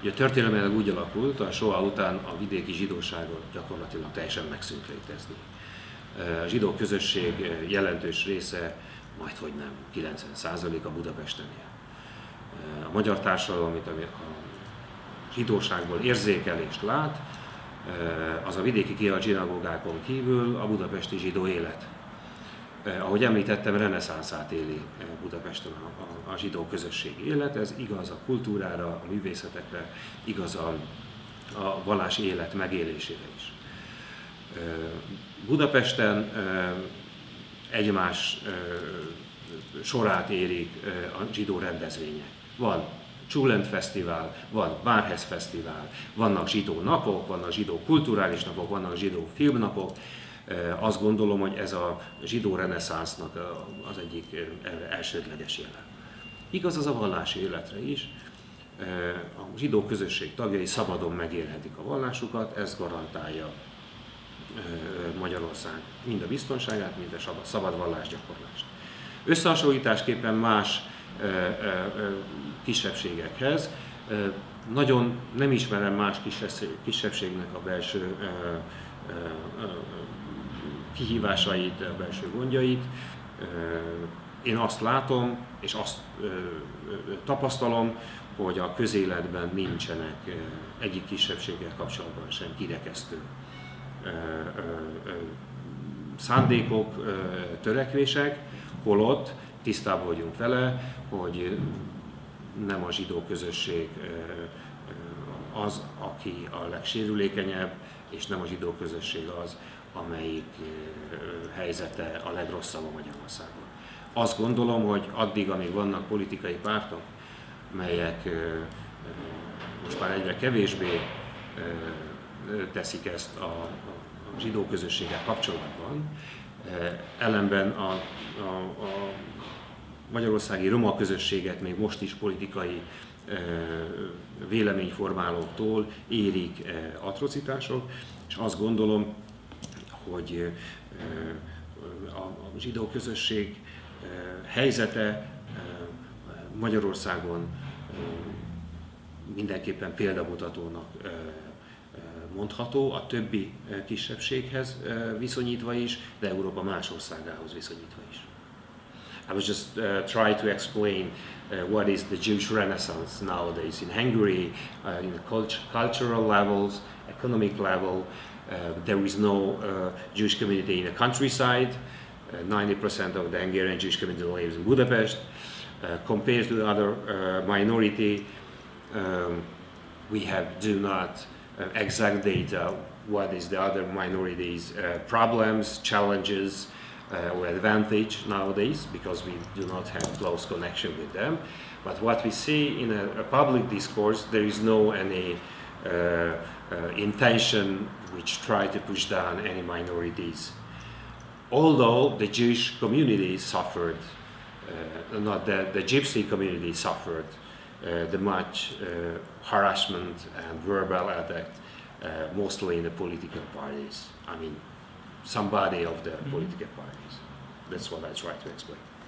Ugye történelmileg úgy alakult, a soha után a vidéki zsidóságot gyakorlatilag teljesen megszűnt létezni. A zsidó közösség jelentős része, majd hogy nem, 90% a Budapesten él. A magyar társadalom, amit a zsidóságból érzékelést lát, az a vidéki kialt zsinagógákon kívül a budapesti zsidó élet. Ahogy említettem, reneszánszát éli Budapesten a, a, a zsidó közösség élet, ez igaz a kultúrára, a művészetekre, igaz a, a vallási élet megélésére is. Budapesten egymás sorát érik a zsidó rendezvények. Van Csulent Fesztivál, van Bárhez Fesztivál, vannak zsidó napok, vannak zsidó kulturális napok, vannak zsidó filmnapok. Azt gondolom, hogy ez a zsidó reneszánsznak az egyik elsődleges jele. Igaz az a vallási életre is. A zsidó közösség tagjai szabadon megélhetik a vallásukat, ez garantálja Magyarország mind a biztonságát, mind a szabad vallásgyakorlást. Összehasonlításképpen más kisebbségekhez. Nagyon nem ismerem más kisebbségnek a belső kihívásait, belső gondjait. Én azt látom, és azt tapasztalom, hogy a közéletben nincsenek egyik kisebbséggel kapcsolatban sem kirekesztő szándékok, törekvések, holott tisztában vagyunk vele, hogy nem a zsidó közösség az, aki a legsérülékenyebb, és nem a zsidó közösség az, amelyik helyzete a legrosszabb a Magyarországon. Azt gondolom, hogy addig, amíg vannak politikai pártok, melyek most már egyre kevésbé teszik ezt a, a zsidó közösséggel kapcsolatban, ellenben a, a, a magyarországi roma közösséget még most is politikai véleményformálóktól érik atrocitások, és azt gondolom, hogy a zsidó közösség helyzete Magyarországon mindenképpen példamutatónak mondható, a többi kisebbséghez viszonyítva is, de Európa más országához viszonyítva is. I was just uh, trying to explain uh, what is the Jewish Renaissance nowadays in Hungary, uh, in the cult cultural levels, economic level. Uh, there is no uh, Jewish community in the countryside. 90% uh, of the Hungarian Jewish community lives in Budapest. compared to the other minority, um, we have do not exact data what is the other minorities' problems, challenges, uh, or advantage nowadays because we do not have close connection with them. But what we see in a, a public discourse, there is no any uh, uh, intention which try to push down any minorities. Although the Jewish community suffered, uh, not the, the Gypsy community suffered uh, the much uh, harassment and verbal attack, mostly in the political parties. I mean, somebody of the mm -hmm. political parties. That's what I try to explain.